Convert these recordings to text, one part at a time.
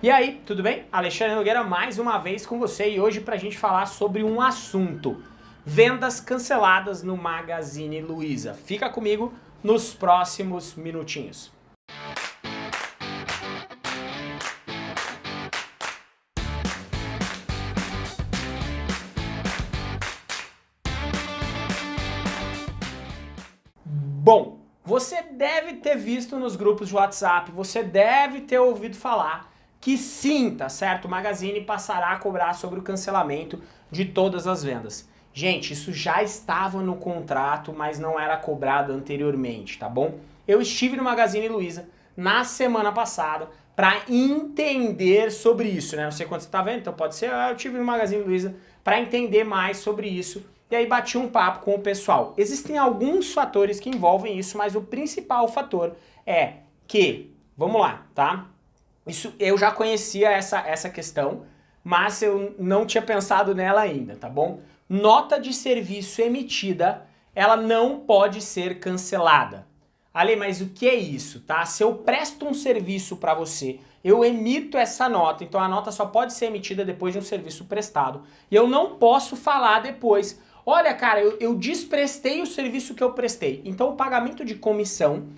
E aí, tudo bem? Alexandre Nogueira mais uma vez com você e hoje para a gente falar sobre um assunto. Vendas canceladas no Magazine Luiza. Fica comigo nos próximos minutinhos. Bom, você deve ter visto nos grupos de WhatsApp, você deve ter ouvido falar que sim, tá certo? O Magazine passará a cobrar sobre o cancelamento de todas as vendas. Gente, isso já estava no contrato, mas não era cobrado anteriormente, tá bom? Eu estive no Magazine Luiza na semana passada para entender sobre isso, né? Não sei quanto você tá vendo, então pode ser, ah, eu estive no Magazine Luiza para entender mais sobre isso. E aí bati um papo com o pessoal. Existem alguns fatores que envolvem isso, mas o principal fator é que, vamos lá, tá? Isso, eu já conhecia essa, essa questão, mas eu não tinha pensado nela ainda, tá bom? Nota de serviço emitida, ela não pode ser cancelada. Ale, mas o que é isso, tá? Se eu presto um serviço para você, eu emito essa nota, então a nota só pode ser emitida depois de um serviço prestado. E eu não posso falar depois, olha cara, eu, eu desprestei o serviço que eu prestei. Então o pagamento de comissão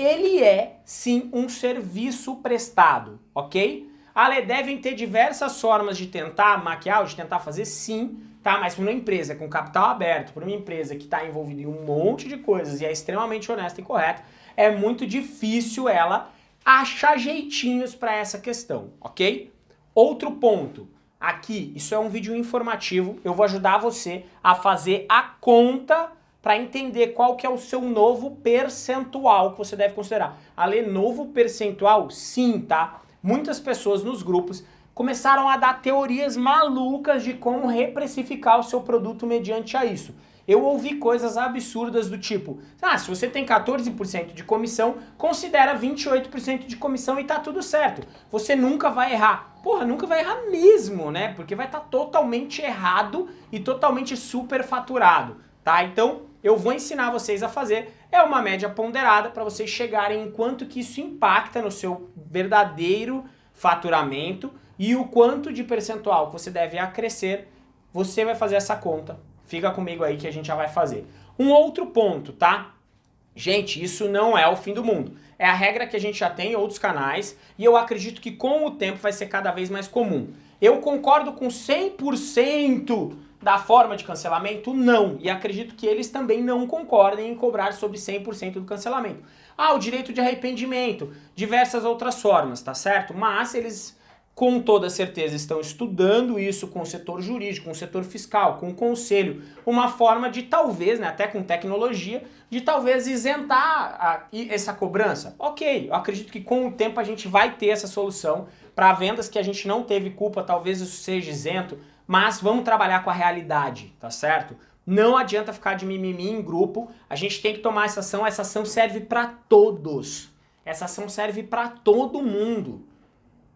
ele é sim um serviço prestado, ok? Ale, devem ter diversas formas de tentar maquiar, de tentar fazer sim, tá? Mas para uma empresa com capital aberto, para uma empresa que está envolvida em um monte de coisas e é extremamente honesta e correta, é muito difícil ela achar jeitinhos para essa questão, ok? Outro ponto, aqui, isso é um vídeo informativo, eu vou ajudar você a fazer a conta para entender qual que é o seu novo percentual que você deve considerar. Ale, novo percentual? Sim, tá? Muitas pessoas nos grupos começaram a dar teorias malucas de como reprecificar o seu produto mediante a isso. Eu ouvi coisas absurdas do tipo, ah, se você tem 14% de comissão, considera 28% de comissão e tá tudo certo. Você nunca vai errar. Porra, nunca vai errar mesmo, né? Porque vai estar tá totalmente errado e totalmente superfaturado, tá? Então, eu vou ensinar vocês a fazer é uma média ponderada para vocês chegarem em quanto que isso impacta no seu verdadeiro faturamento e o quanto de percentual que você deve acrescer, você vai fazer essa conta. Fica comigo aí que a gente já vai fazer. Um outro ponto, tá? Gente, isso não é o fim do mundo. É a regra que a gente já tem em outros canais e eu acredito que com o tempo vai ser cada vez mais comum. Eu concordo com 100% da forma de cancelamento? Não. E acredito que eles também não concordem em cobrar sobre 100% do cancelamento. Ah, o direito de arrependimento, diversas outras formas, tá certo? Mas eles com toda certeza estão estudando isso com o setor jurídico, com o setor fiscal, com o conselho, uma forma de talvez, né, até com tecnologia, de talvez isentar a, essa cobrança. Ok, eu acredito que com o tempo a gente vai ter essa solução para vendas que a gente não teve culpa, talvez isso seja isento, mas vamos trabalhar com a realidade, tá certo? Não adianta ficar de mimimi em grupo, a gente tem que tomar essa ação, essa ação serve para todos. Essa ação serve para todo mundo,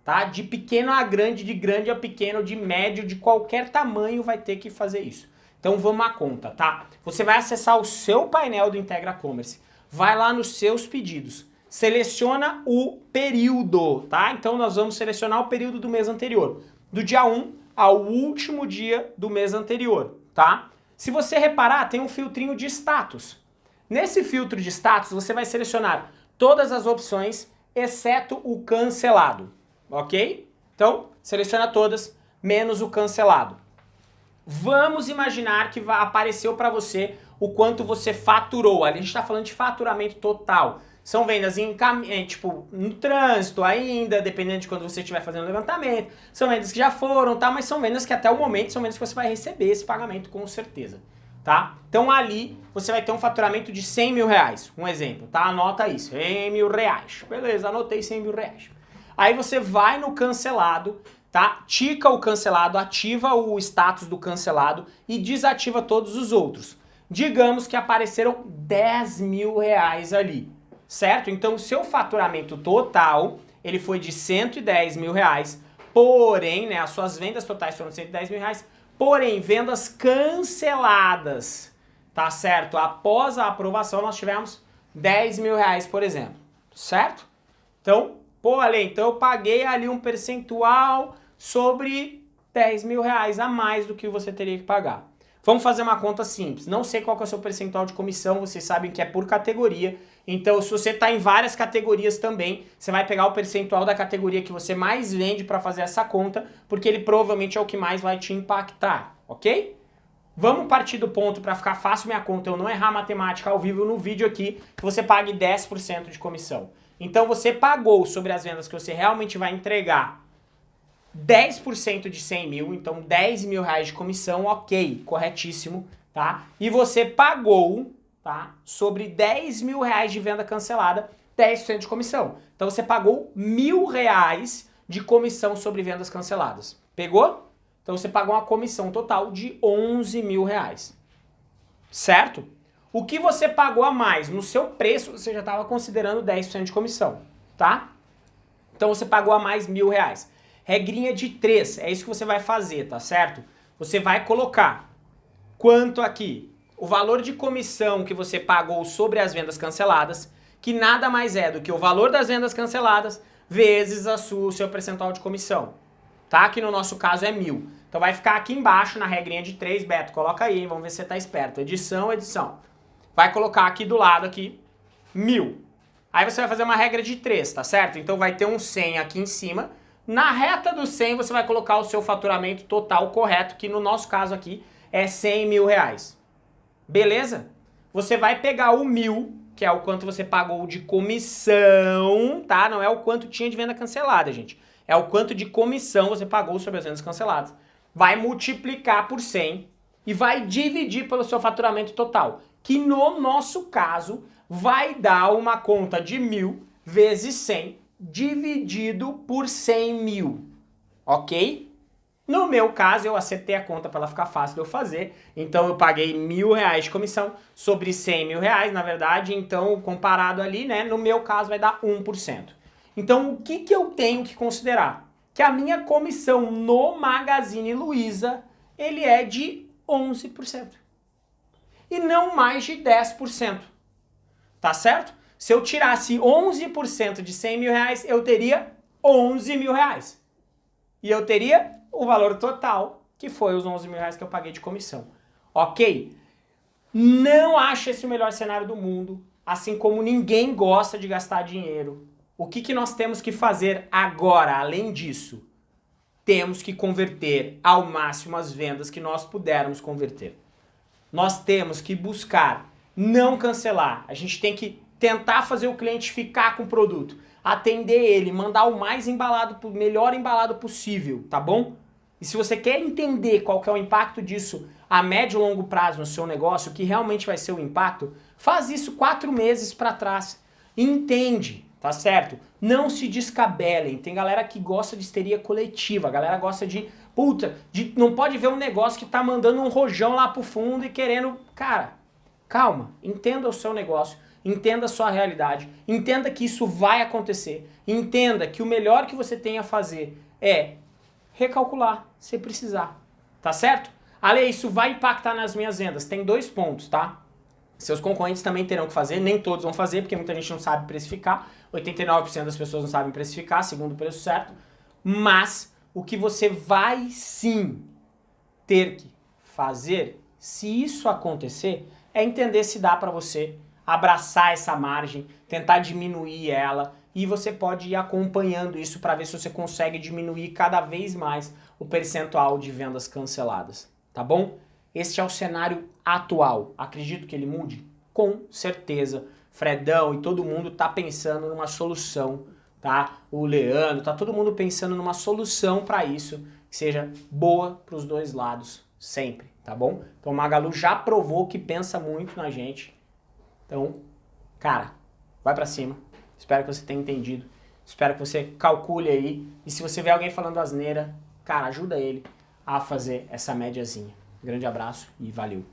tá? De pequeno a grande, de grande a pequeno, de médio, de qualquer tamanho vai ter que fazer isso. Então vamos à conta, tá? Você vai acessar o seu painel do Integra Commerce, vai lá nos seus pedidos, seleciona o período, tá? Então nós vamos selecionar o período do mês anterior, do dia 1 ao último dia do mês anterior, tá? Se você reparar, tem um filtrinho de status. Nesse filtro de status, você vai selecionar todas as opções, exceto o cancelado, ok? Então, seleciona todas, menos o cancelado. Vamos imaginar que apareceu para você o quanto você faturou. A gente está falando de faturamento total. São vendas em é, tipo, no trânsito ainda, dependendo de quando você estiver fazendo levantamento. São vendas que já foram, tá? Mas são vendas que até o momento são vendas que você vai receber esse pagamento com certeza, tá? Então ali você vai ter um faturamento de 100 mil reais, um exemplo, tá? Anota isso, 100 mil reais. Beleza, anotei 100 mil reais. Aí você vai no cancelado, tá? Tica o cancelado, ativa o status do cancelado e desativa todos os outros. Digamos que apareceram 10 mil reais ali certo? Então seu faturamento total, ele foi de 110 mil reais, porém, né, as suas vendas totais foram de 110 mil reais, porém, vendas canceladas, tá certo? Após a aprovação nós tivemos 10 mil reais, por exemplo, certo? Então, Pô, Ale, então eu paguei ali um percentual sobre 10 mil reais a mais do que você teria que pagar. Vamos fazer uma conta simples. Não sei qual é o seu percentual de comissão, vocês sabem que é por categoria. Então, se você está em várias categorias também, você vai pegar o percentual da categoria que você mais vende para fazer essa conta, porque ele provavelmente é o que mais vai te impactar, ok? Vamos partir do ponto para ficar fácil minha conta, eu não errar matemática ao vivo no vídeo aqui, que você pague 10% de comissão. Então você pagou sobre as vendas que você realmente vai entregar 10% de 100 mil, então 10 mil reais de comissão, ok, corretíssimo, tá? E você pagou, tá, sobre 10 mil reais de venda cancelada, 10% de comissão. Então você pagou mil reais de comissão sobre vendas canceladas. Pegou? Então você pagou uma comissão total de 11 mil reais. Certo? O que você pagou a mais no seu preço, você já estava considerando 10% de comissão, tá? Então você pagou a mais mil reais. Regrinha de 3, é isso que você vai fazer, tá certo? Você vai colocar quanto aqui? O valor de comissão que você pagou sobre as vendas canceladas, que nada mais é do que o valor das vendas canceladas vezes a sua, o seu percentual de comissão, tá? Que no nosso caso é mil. Então vai ficar aqui embaixo na regrinha de 3, Beto, coloca aí, vamos ver se você tá esperto. Edição, edição. Vai colocar aqui do lado aqui, mil. Aí você vai fazer uma regra de 3, tá certo? Então vai ter um 100 aqui em cima, na reta do 100 você vai colocar o seu faturamento total correto, que no nosso caso aqui é 100 mil reais. Beleza? Você vai pegar o mil, que é o quanto você pagou de comissão, tá? Não é o quanto tinha de venda cancelada, gente. É o quanto de comissão você pagou sobre as vendas canceladas. Vai multiplicar por 100 e vai dividir pelo seu faturamento total, que no nosso caso vai dar uma conta de mil vezes 100 dividido por 100 mil, ok? No meu caso, eu acertei a conta para ela ficar fácil de eu fazer, então eu paguei mil reais de comissão sobre 100 mil reais, na verdade, então comparado ali, né, no meu caso vai dar 1%. Então o que, que eu tenho que considerar? Que a minha comissão no Magazine Luiza, ele é de 11%. E não mais de 10%. Tá certo? Se eu tirasse 11% de 100 mil reais, eu teria 11 mil reais. E eu teria o valor total, que foi os 11 mil reais que eu paguei de comissão. Ok? Não acho esse o melhor cenário do mundo, assim como ninguém gosta de gastar dinheiro. O que, que nós temos que fazer agora, além disso? Temos que converter ao máximo as vendas que nós pudermos converter. Nós temos que buscar não cancelar. A gente tem que tentar fazer o cliente ficar com o produto, atender ele, mandar o mais embalado, melhor embalado possível, tá bom? E se você quer entender qual que é o impacto disso a médio e longo prazo no seu negócio, que realmente vai ser o impacto, faz isso quatro meses para trás. Entende, tá certo? Não se descabelem. Tem galera que gosta de histeria coletiva, a galera gosta de, puta, de, não pode ver um negócio que tá mandando um rojão lá pro fundo e querendo... Cara, calma, entenda o seu negócio entenda a sua realidade, entenda que isso vai acontecer, entenda que o melhor que você tem a fazer é recalcular se precisar, tá certo? Ale, isso vai impactar nas minhas vendas. Tem dois pontos, tá? Seus concorrentes também terão que fazer, nem todos vão fazer, porque muita gente não sabe precificar, 89% das pessoas não sabem precificar, segundo o preço certo, mas o que você vai sim ter que fazer, se isso acontecer, é entender se dá para você abraçar essa margem, tentar diminuir ela e você pode ir acompanhando isso para ver se você consegue diminuir cada vez mais o percentual de vendas canceladas, tá bom? Este é o cenário atual. Acredito que ele mude? Com certeza. Fredão e todo mundo tá pensando numa solução, tá? O Leandro, tá todo mundo pensando numa solução para isso que seja boa para os dois lados, sempre, tá bom? Então Magalu já provou que pensa muito na gente então, cara, vai pra cima. Espero que você tenha entendido. Espero que você calcule aí. E se você vê alguém falando asneira, cara, ajuda ele a fazer essa médiazinha. Grande abraço e valeu.